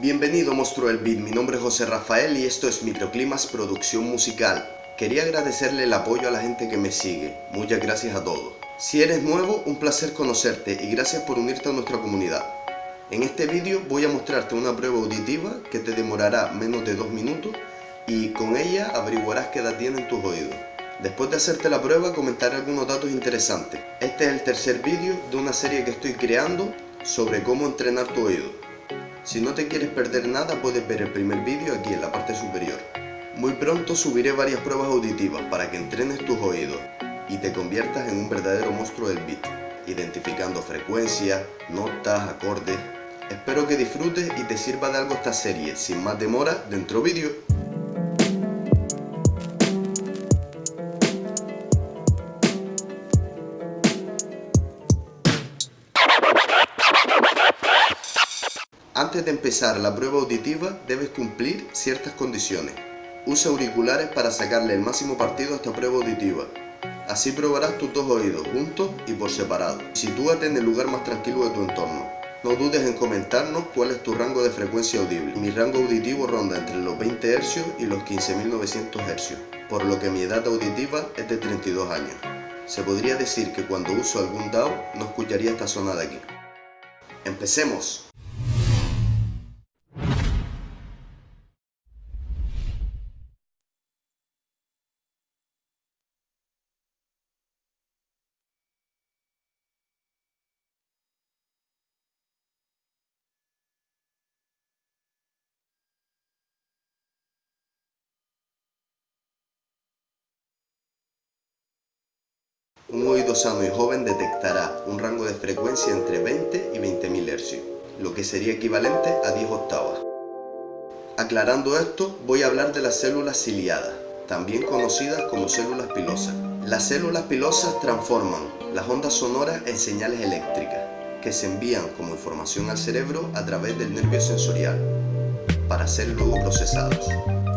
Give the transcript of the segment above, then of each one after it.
Bienvenido monstruo del beat, mi nombre es José Rafael y esto es Microclimas Producción Musical. Quería agradecerle el apoyo a la gente que me sigue, muchas gracias a todos. Si eres nuevo, un placer conocerte y gracias por unirte a nuestra comunidad. En este vídeo voy a mostrarte una prueba auditiva que te demorará menos de dos minutos y con ella averiguarás qué edad tienen tus oídos. Después de hacerte la prueba comentaré algunos datos interesantes. Este es el tercer vídeo de una serie que estoy creando sobre cómo entrenar tu oído. Si no te quieres perder nada puedes ver el primer vídeo aquí en la parte superior. Muy pronto subiré varias pruebas auditivas para que entrenes tus oídos y te conviertas en un verdadero monstruo del beat, identificando frecuencias, notas, acordes. Espero que disfrutes y te sirva de algo esta serie. Sin más demora, dentro vídeo. Antes de empezar la prueba auditiva debes cumplir ciertas condiciones. Usa auriculares para sacarle el máximo partido a esta prueba auditiva. Así probarás tus dos oídos juntos y por separado. Sitúate en el lugar más tranquilo de tu entorno. No dudes en comentarnos cuál es tu rango de frecuencia audible. Mi rango auditivo ronda entre los 20 Hz y los 15.900 Hz, por lo que mi edad auditiva es de 32 años. Se podría decir que cuando uso algún DAO no escucharía esta zona de aquí. ¡Empecemos! Un oído sano y joven detectará un rango de frecuencia entre 20 y 20.000 Hz, lo que sería equivalente a 10 octavas. Aclarando esto, voy a hablar de las células ciliadas, también conocidas como células pilosas. Las células pilosas transforman las ondas sonoras en señales eléctricas, que se envían como información al cerebro a través del nervio sensorial, para ser luego procesadas.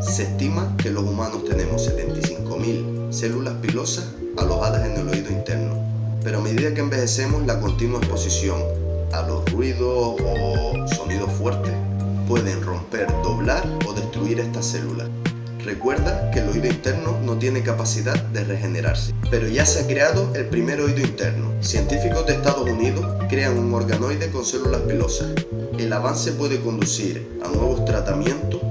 Se estima que los humanos tenemos 75.000 células pilosas alojadas en el oído interno. Pero a medida que envejecemos, la continua exposición a los ruidos o sonidos fuertes pueden romper, doblar o destruir estas células. Recuerda que el oído interno no tiene capacidad de regenerarse, pero ya se ha creado el primer oído interno. Científicos de Estados Unidos crean un organoide con células pilosas. El avance puede conducir a nuevos tratamientos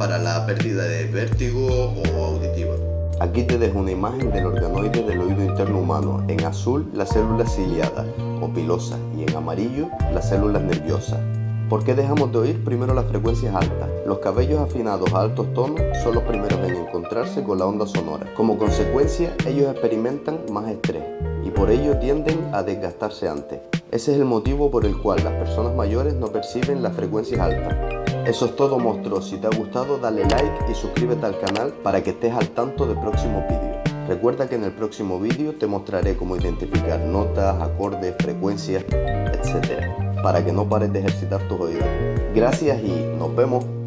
para la pérdida de vértigo o auditiva. Aquí te dejo una imagen del organoide del oído interno humano. En azul las células ciliadas o pilosas y en amarillo las células nerviosas. ¿Por qué dejamos de oír primero las frecuencias altas? Los cabellos afinados a altos tonos son los primeros en encontrarse con la onda sonora. Como consecuencia, ellos experimentan más estrés y por ello tienden a desgastarse antes. Ese es el motivo por el cual las personas mayores no perciben las frecuencias altas. Eso es todo monstruo, si te ha gustado dale like y suscríbete al canal para que estés al tanto de próximos vídeos. Recuerda que en el próximo vídeo te mostraré cómo identificar notas, acordes, frecuencias, etc. Para que no pares de ejercitar tus oídos. Gracias y nos vemos.